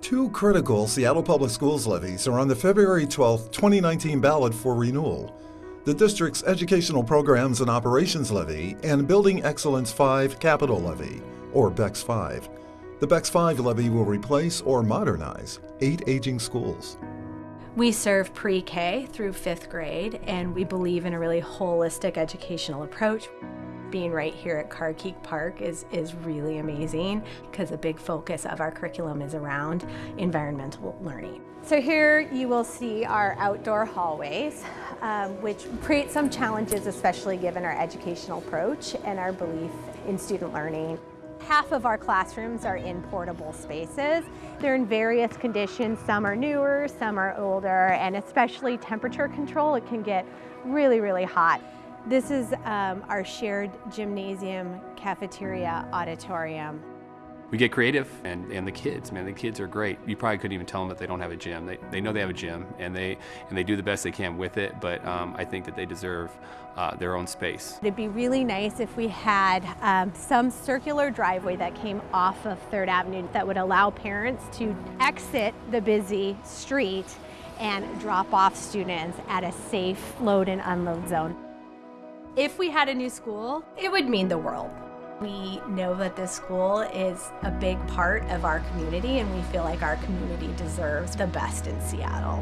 Two critical Seattle Public Schools levies are on the February 12, 2019 ballot for renewal. The district's Educational Programs and Operations Levy and Building Excellence 5 Capital Levy, or BEX 5. The BEX 5 levy will replace or modernize eight aging schools. We serve pre-K through fifth grade, and we believe in a really holistic educational approach being right here at Carkeek Park is, is really amazing because a big focus of our curriculum is around environmental learning. So here you will see our outdoor hallways, um, which create some challenges, especially given our educational approach and our belief in student learning. Half of our classrooms are in portable spaces. They're in various conditions. Some are newer, some are older, and especially temperature control, it can get really, really hot. This is um, our shared gymnasium, cafeteria, auditorium. We get creative and, and the kids, man, the kids are great. You probably couldn't even tell them that they don't have a gym. They, they know they have a gym and they, and they do the best they can with it, but um, I think that they deserve uh, their own space. It'd be really nice if we had um, some circular driveway that came off of 3rd Avenue that would allow parents to exit the busy street and drop off students at a safe load and unload zone. If we had a new school, it would mean the world. We know that this school is a big part of our community and we feel like our community deserves the best in Seattle.